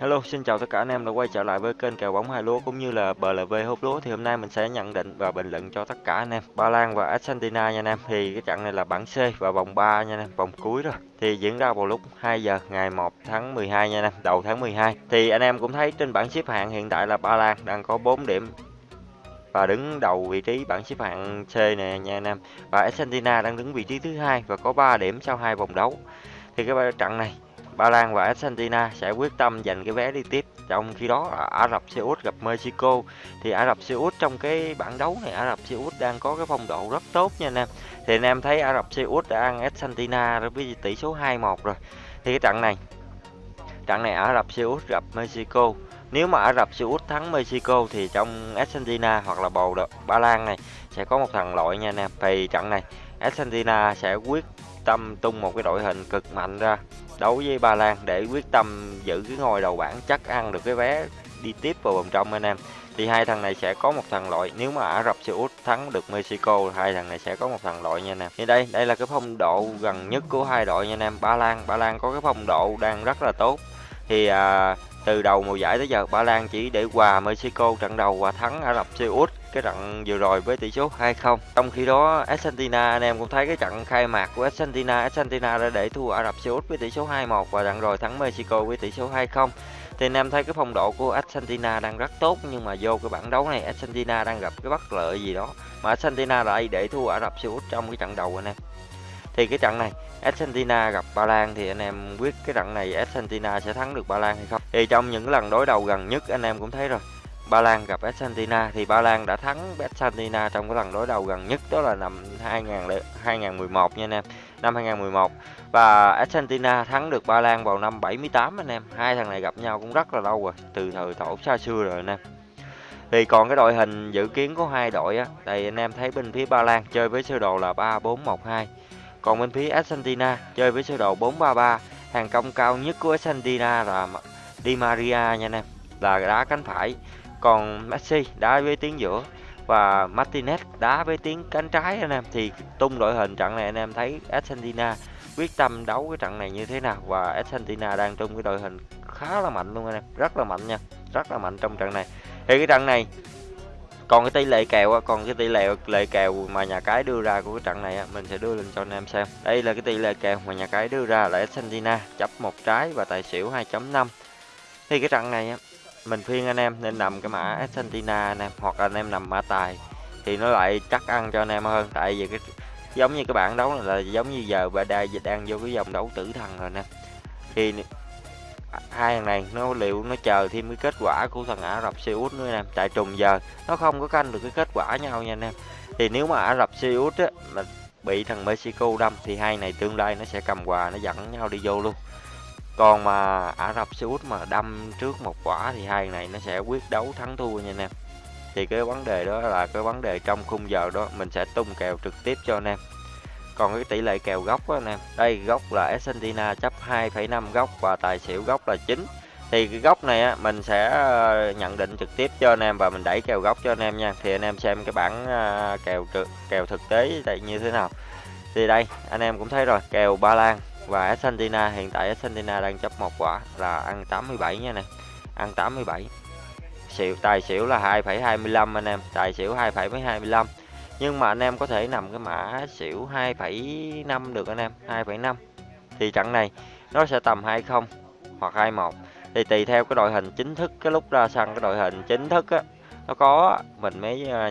Hello, xin chào tất cả anh em đã quay trở lại với kênh kèo bóng hai lúa cũng như là BLV hút lúa thì hôm nay mình sẽ nhận định và bình luận cho tất cả anh em Ba Lan và Argentina nha anh em. Thì cái trận này là bảng C và vòng 3 nha anh em, vòng cuối rồi. Thì diễn ra vào lúc 2 giờ ngày 1 tháng 12 nha anh em, đầu tháng 12. Thì anh em cũng thấy trên bảng xếp hạng hiện tại là Ba Lan đang có 4 điểm và đứng đầu vị trí bảng xếp hạng C này nha anh em. Và Argentina đang đứng vị trí thứ hai và có 3 điểm sau hai vòng đấu. Thì cái trận này Ba Lan và Argentina sẽ quyết tâm giành cái vé đi tiếp. Trong khi đó Ả Rập Xê Út gặp Mexico thì Ả Rập Xê Út trong cái bảng đấu này, Ả Rập Xê Út đang có cái phong độ rất tốt nha anh em. Thì anh em thấy Ả Rập Xê Út đã ăn Argentina với tỷ số 2-1 rồi. Thì cái trận này trận này Ả Rập Xê Út gặp Mexico nếu mà Ả Rập Xê Út thắng Mexico thì trong Argentina hoặc là bầu Ba Lan này sẽ có một thằng loại nha anh em. Thì trận này Argentina sẽ quyết tâm tung một cái đội hình cực mạnh ra đấu với Ba Lan để quyết tâm giữ cái ngôi đầu bảng chắc ăn được cái vé đi tiếp vào vòng trong anh em. Thì hai thằng này sẽ có một thằng loại nếu mà Ả Rập Xê Út thắng được Mexico hai thằng này sẽ có một thằng loại nha anh em. Thì đây đây là cái phong độ gần nhất của hai đội nha anh em. Ba Lan Ba Lan có cái phong độ đang rất là tốt. Thì à, từ đầu mùa giải tới giờ Ba Lan chỉ để hòa Mexico trận đầu và thắng Ả Rập Xê Út cái trận vừa rồi với tỷ số 2-0. Trong khi đó Argentina anh em cũng thấy cái trận khai mạc của Argentina, Argentina đã để thua Ả Rập Xê Út với tỷ số 2-1 và trận rồi thắng Mexico với tỷ số 2-0. Thì anh em thấy cái phong độ của Argentina đang rất tốt nhưng mà vô cái bảng đấu này Argentina đang gặp cái bất lợi gì đó. Mà Argentina lại để thua Ả Rập Xê Út trong cái trận đầu anh em. Thì cái trận này Argentina gặp Ba Lan thì anh em quyết cái trận này Argentina sẽ thắng được Ba Lan hay không? Thì trong những lần đối đầu gần nhất anh em cũng thấy rồi Ba Lan gặp Argentina thì Ba Lan đã thắng Argentina trong cái lần đối đầu gần nhất đó là năm 2000, 2011 nha anh em. Năm 2011 và Argentina thắng được Ba Lan vào năm 78 anh em. Hai thằng này gặp nhau cũng rất là lâu rồi từ thời tổ xa xưa rồi anh em. Thì còn cái đội hình dự kiến của hai đội á đây anh em thấy bên phía Ba Lan chơi với sơ đồ là 3412 còn bên phía Argentina chơi với sơ đồ 433 hàng công cao nhất của Argentina là Di Maria nha anh em là đá cánh phải còn Messi đá với tiếng giữa và Martinez đá với tiếng cánh trái anh em. Thì tung đội hình trận này anh em thấy Argentina quyết tâm đấu cái trận này như thế nào? Và Argentina đang tung cái đội hình khá là mạnh luôn anh em, rất là mạnh nha, rất là mạnh trong trận này. Thì cái trận này, còn cái tỷ lệ kèo còn cái tỷ lệ lệ kèo mà nhà cái đưa ra của cái trận này mình sẽ đưa lên cho anh em xem. Đây là cái tỷ lệ kèo mà nhà cái đưa ra là Argentina chấp một trái và tài xỉu 2.5 thì cái trận này mình khuyên anh em nên nằm cái mã Argentina anh em hoặc anh em nằm mã tài thì nó lại chắc ăn cho anh em hơn. Tại vì cái, giống như cái bảng đấu là giống như giờ và đang đang vô cái dòng đấu tử thần rồi nè. Thì hai thằng này nó liệu nó chờ thêm cái kết quả của thằng Ả Rập Xê Út nữa nè. Tại trùng giờ nó không có canh được cái kết quả nhau nha anh em. Thì nếu mà Ả Rập Xê Út á, mà bị thằng Mexico đâm thì hai này tương lai nó sẽ cầm quà, nó dẫn nhau đi vô luôn còn mà Ả Rập Xê Út mà đâm trước một quả thì hai này nó sẽ quyết đấu thắng thua nha anh em. Thì cái vấn đề đó là cái vấn đề trong khung giờ đó mình sẽ tung kèo trực tiếp cho anh em. Còn cái tỷ lệ kèo góc đó anh em đây góc là Argentina chấp 2,5 góc và tài xỉu góc là 9 thì cái góc này á, mình sẽ ờ, nhận định trực tiếp cho anh em và mình đẩy kèo góc cho anh em nha. Thì anh em xem cái bảng ờ, kèo kèo thực tế như thế nào. Thì đây anh em cũng thấy rồi kèo Ba Lan và Argentina hiện tại Argentina đang chấp một quả là ăn 87 nha nè ăn 87 xỉu tài xỉu là 2,25 anh em. Tài xỉu 2,25 nhưng mà anh em có thể nằm cái mã xỉu 2,5 được anh em 2,5 thì trận này nó sẽ tầm 20 hoặc 21 thì tùy theo cái đội hình chính thức cái lúc ra sân cái đội hình chính thức á nó có mình mới à,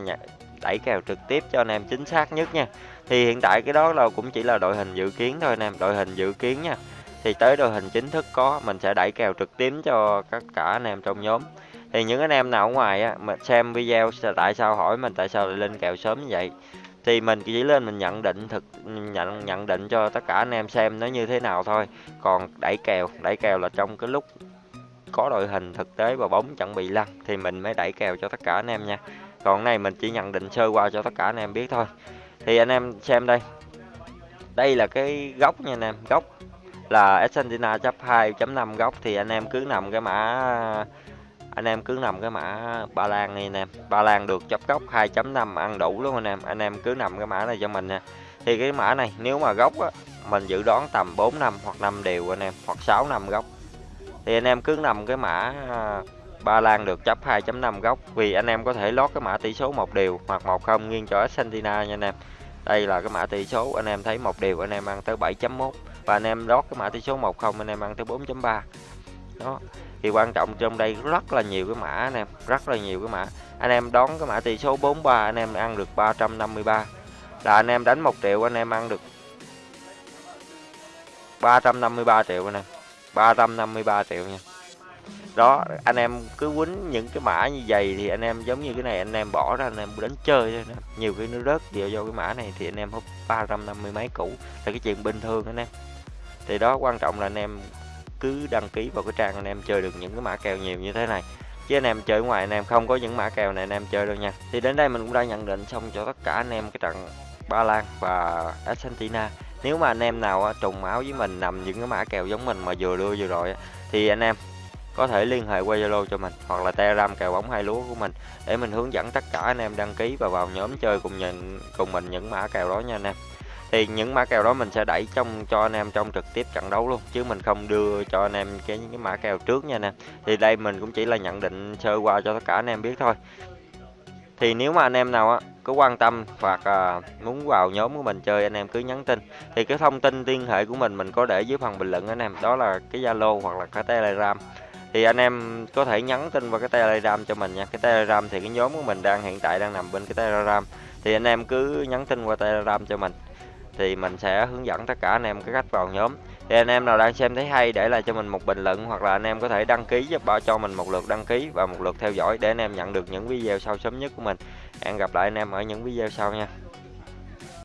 đẩy kèo trực tiếp cho anh em chính xác nhất nha thì hiện tại cái đó là cũng chỉ là đội hình dự kiến thôi anh em, đội hình dự kiến nha. Thì tới đội hình chính thức có, mình sẽ đẩy kèo trực tiếp cho tất cả anh em trong nhóm. Thì những anh em nào ở ngoài á mà xem video tại sao hỏi mình tại sao lại lên kèo sớm như vậy. Thì mình chỉ lên mình nhận định thực, nhận nhận định cho tất cả anh em xem nó như thế nào thôi. Còn đẩy kèo đẩy kèo là trong cái lúc có đội hình thực tế và bóng chuẩn bị lăn thì mình mới đẩy kèo cho tất cả anh em nha. Còn này mình chỉ nhận định sơ qua cho tất cả anh em biết thôi thì anh em xem đây. Đây là cái góc nha anh em góc là Argentina chấp 2.5 góc thì anh em cứ nằm cái mã anh em cứ nằm cái mã Ba Lan này anh em. Ba Lan được chấp góc 2.5 ăn đủ luôn anh em. Anh em cứ nằm cái mã này cho mình nha. Thì cái mã này nếu mà góc á, mình dự đoán tầm 4 năm hoặc 5 đều anh em hoặc 6 năm góc. Thì anh em cứ nằm cái mã à, Ba Lan được chấp 2.5 góc vì anh em có thể lót cái mã tỷ số một đều hoặc một không nghiêng cho Argentina nha anh em. Đây là cái mã tỷ số anh em thấy một điều anh em ăn tới 7.1 và anh em lót cái mã tỷ số 10 anh em ăn tới 4.3. Đó. Thì quan trọng trong đây rất là nhiều cái mã anh em, rất là nhiều cái mã. Anh em đón cái mã tỷ số 43 anh em ăn được 353. Là anh em đánh 1 triệu anh em ăn được 353 triệu anh em. 353 triệu nha đó anh em cứ quýnh những cái mã như vậy thì anh em giống như cái này anh em bỏ ra anh em đánh chơi thôi nhiều khi nó rớt đều do cái mã này thì anh em hút 350 mấy cũ là cái chuyện bình thường anh em thì đó quan trọng là anh em cứ đăng ký vào cái trang anh em chơi được những cái mã kèo nhiều như thế này chứ anh em chơi ngoài anh em không có những mã kèo này anh em chơi đâu nha thì đến đây mình cũng đã nhận định xong cho tất cả anh em cái trận Ba Lan và Argentina nếu mà anh em nào trùng máu với mình nằm những cái mã kèo giống mình mà vừa đưa vừa rồi thì anh em có thể liên hệ qua Zalo cho mình hoặc là Telegram kèo bóng hai lúa của mình để mình hướng dẫn tất cả anh em đăng ký và vào nhóm chơi cùng nhận cùng mình những mã kèo đó nha anh em. Thì những mã kèo đó mình sẽ đẩy trong cho anh em trong trực tiếp trận đấu luôn chứ mình không đưa cho anh em cái những cái mã kèo trước nha anh em. Thì đây mình cũng chỉ là nhận định sơ qua cho tất cả anh em biết thôi. Thì nếu mà anh em nào á có quan tâm hoặc à, muốn vào nhóm của mình chơi anh em cứ nhắn tin. Thì cái thông tin liên hệ của mình mình có để dưới phần bình luận anh em. Đó là cái zalo hoặc là cái telegram thì anh em có thể nhắn tin vào cái telegram cho mình nha. Cái telegram thì cái nhóm của mình đang hiện tại đang nằm bên cái telegram. Thì anh em cứ nhắn tin qua telegram cho mình, thì mình sẽ hướng dẫn tất cả anh em cái cách vào nhóm. Thì anh em nào đang xem thấy hay để lại cho mình một bình luận, hoặc là anh em có thể đăng ký giúp bảo cho mình một lượt đăng ký và một lượt theo dõi để anh em nhận được những video sau sớm nhất của mình. Hẹn gặp lại anh em ở những video sau nha.